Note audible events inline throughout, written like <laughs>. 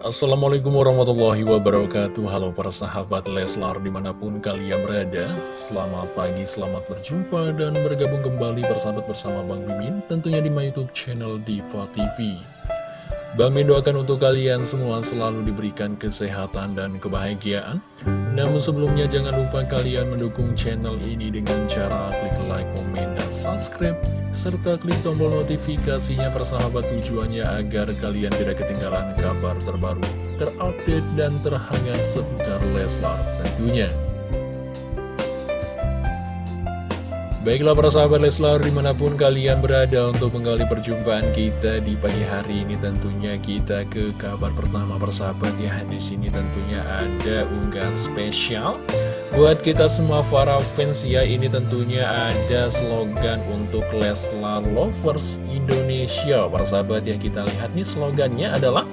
Assalamualaikum warahmatullahi wabarakatuh Halo para sahabat Leslar di mana pun kalian berada Selamat pagi, selamat berjumpa dan bergabung kembali bersahabat bersama Bang Mimin Tentunya di my youtube channel Diva TV Bang Min doakan untuk kalian semua selalu diberikan kesehatan dan kebahagiaan. Namun sebelumnya jangan lupa kalian mendukung channel ini dengan cara klik like, komen, dan subscribe. Serta klik tombol notifikasinya persahabat tujuannya agar kalian tidak ketinggalan kabar terbaru, terupdate, dan terhangat seputar Leslar tentunya. Baiklah para sahabat Leslar di mana pun kalian berada untuk menggali perjumpaan kita di pagi hari ini tentunya kita ke kabar pertama persahabat ya. Di sini tentunya ada unggahan spesial buat kita semua para fans ya. Ini tentunya ada slogan untuk Leslar Lovers Indonesia. Para sahabat ya kita lihat nih slogannya adalah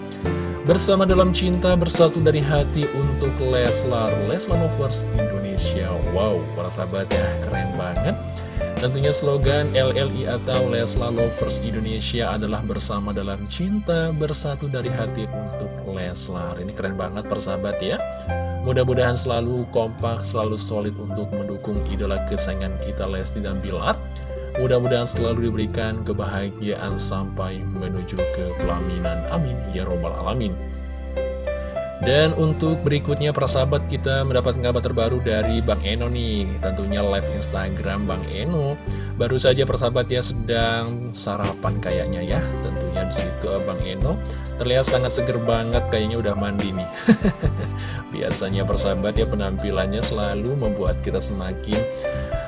bersama dalam cinta bersatu dari hati untuk Leslar Leslar Lovers Indonesia. Wow para sahabat ya keren banget Tentunya slogan LLI atau Leslar Lovers Indonesia adalah bersama dalam cinta, bersatu dari hati untuk Leslar. Ini keren banget persahabat ya. Mudah-mudahan selalu kompak, selalu solid untuk mendukung idola kesayangan kita Lesti dan Bilar. Mudah-mudahan selalu diberikan kebahagiaan sampai menuju ke pelaminan. Amin. Ya Robbal Alamin. Dan untuk berikutnya persahabat kita mendapat kabar terbaru dari Bang Eno nih. Tentunya live Instagram Bang Eno. Baru saja persahabat ya sedang sarapan kayaknya ya. Tentunya di situ Bang Eno. Terlihat sangat seger banget kayaknya udah mandi nih. <laughs> Biasanya persahabat ya penampilannya selalu membuat kita semakin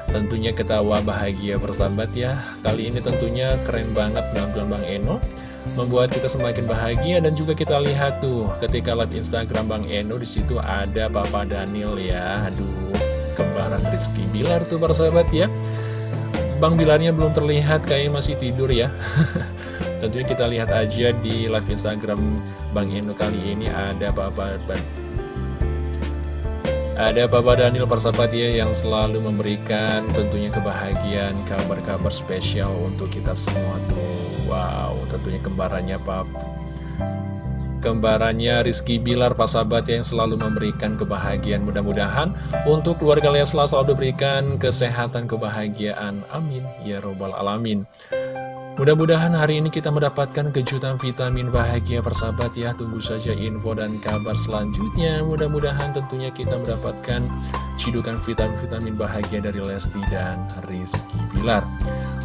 Tentunya ketawa bahagia persahabat ya. Kali ini tentunya keren banget penampilan Bang Eno membuat kita semakin bahagia dan juga kita lihat tuh ketika live Instagram Bang Eno di situ ada Papa Daniel ya. Aduh kembaran Rizky Bilar tuh para sahabat ya. Bang Bilarnya belum terlihat kayaknya masih tidur ya. <laughs> Tentunya kita lihat aja di live Instagram Bang Eno kali ini ada Papa ada Papa Daniel persahabat ya yang selalu memberikan tentunya kebahagiaan, kabar-kabar spesial untuk kita semua tuh. Tentunya kembarannya Pap. Kembarannya Rizky Bilar, persahabat yang selalu memberikan kebahagiaan. Mudah-mudahan untuk keluarga Leslar selalu diberikan kesehatan, kebahagiaan. Amin. Ya Robbal Alamin. Mudah-mudahan hari ini kita mendapatkan kejutan vitamin bahagia persahabat ya. Tunggu saja info dan kabar selanjutnya. Mudah-mudahan tentunya kita mendapatkan cidukan vitamin-vitamin bahagia dari Lesti dan Rizky Bilar.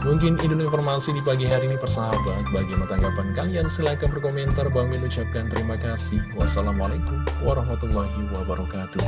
Mungkin ini informasi di pagi hari ini persahabat. Bagaimana tanggapan kalian? Silahkan berkomentar. Bang ucapkan terima kasih. Wassalamualaikum warahmatullahi wabarakatuh